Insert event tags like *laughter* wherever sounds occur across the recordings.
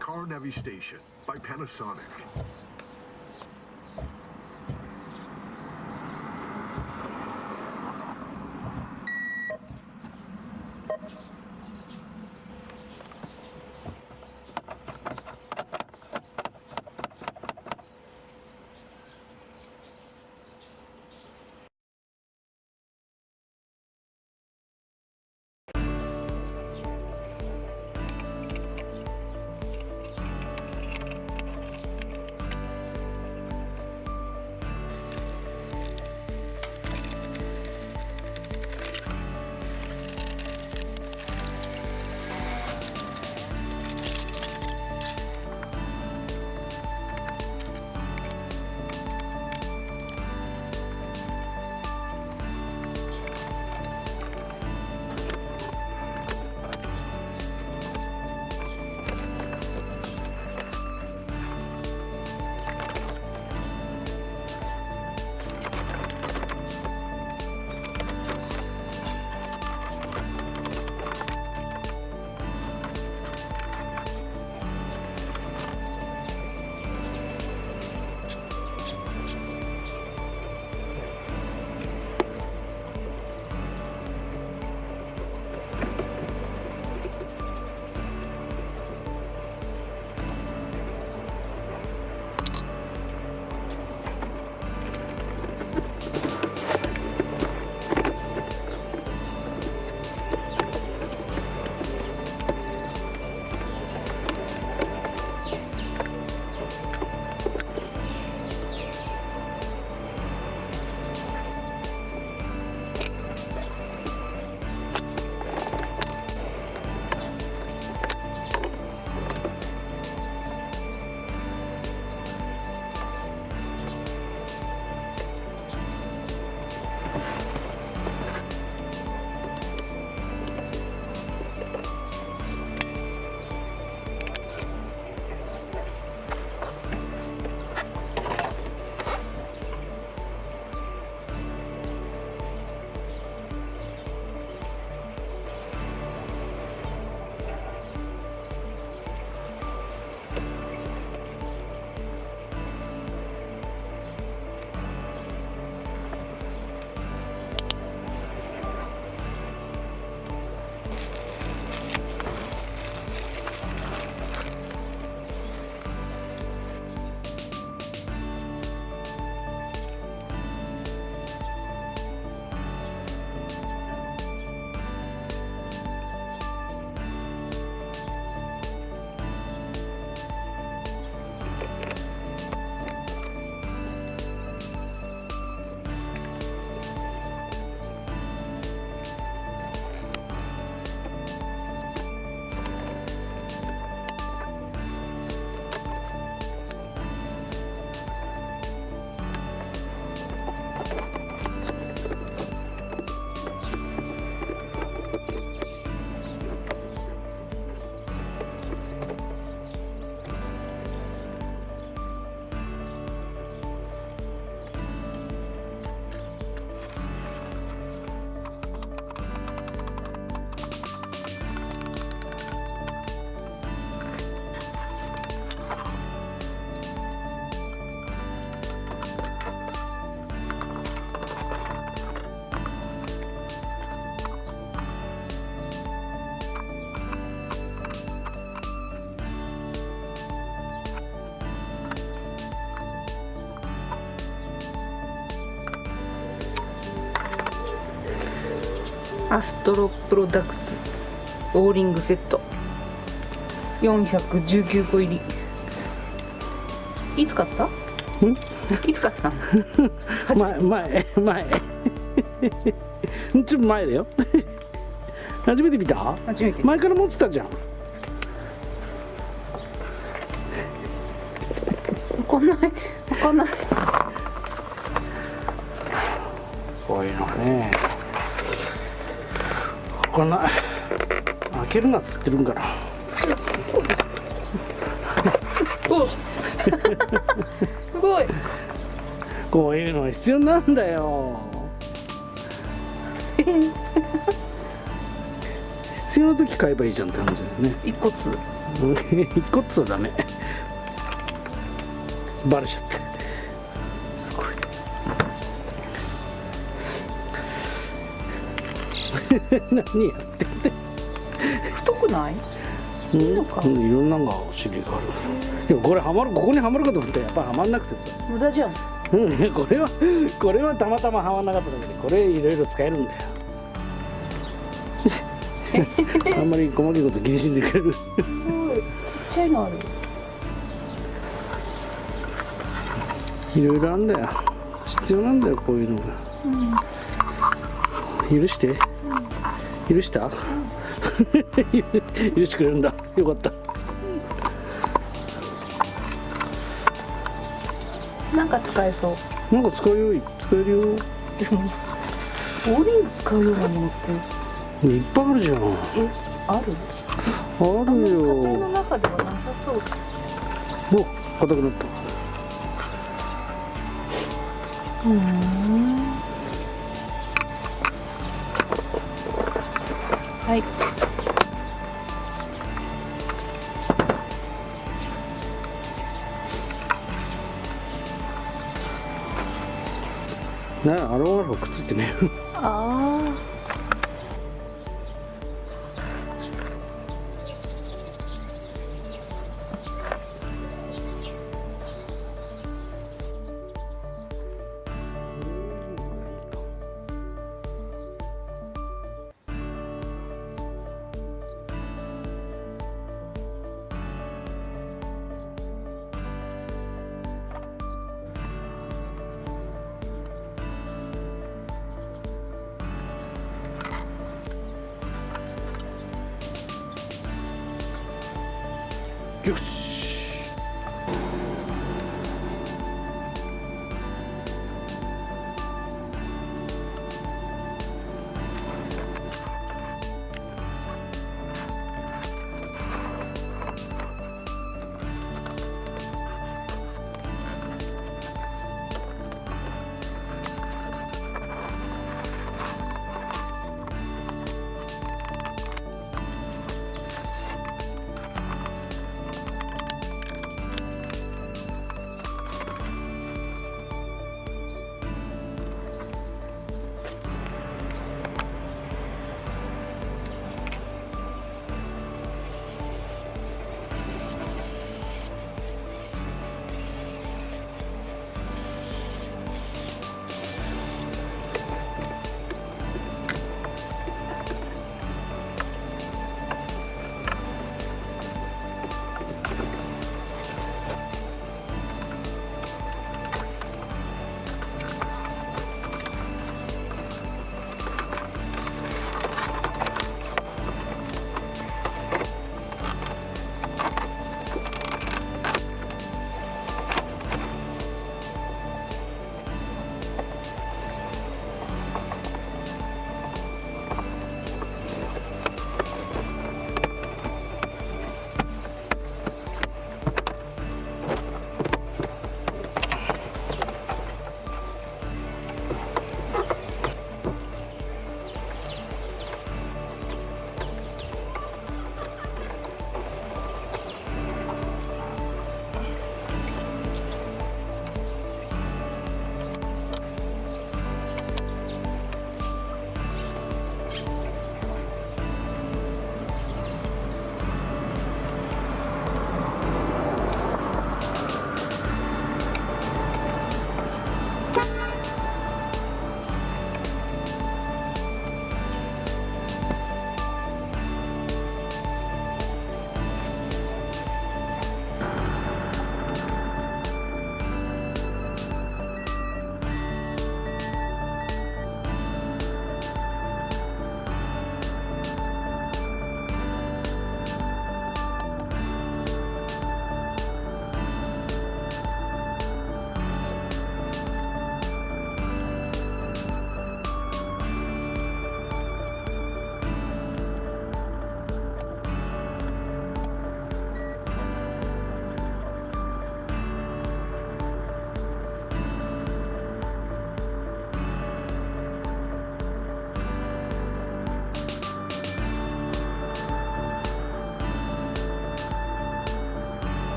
Car Navi Station by Panasonic. アストロプロダクツオーリングセット。419個入り。いつ買った？いつ買った？*laughs* 前前前。ちょっと前だよ。初めて見た？初めて前から持ってたじゃん。わかんない？わかんない。こういうのね。わかんない開けるなっつってるんかなお *laughs* すごい。こういうの必要なんだよ。必要な時買えばいいじゃんって話だよね。一骨 *laughs* 一個っつうダメ。バレちゃって *laughs* 何やって太くない？うん。いいのか。うんいろんなのが種類がある。からでもこれはまるここにはまるかと思ったらやっぱはまんなくてさ。無駄じゃん。うん。これはこれはたまたまはまんなかっただけでこれいろいろ使えるんだよ。あんまり細かいこと気にしんでくれる？すごい。ちっちゃいのある。いろいろあんだよ。必要なんだよこういうのが、許して、許した、*laughs* 許してくれるんだ。よかった。なんか使えそう。なんか使うよ。使えるよ。ボーリング使うようなものって。いっぱいあるじゃん。あえあるるあんまり家庭のよ中ではなさそう。お硬くなった。うんはい。ねアロンアルファくっつってね。*laughs* あよし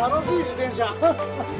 楽しい自転車。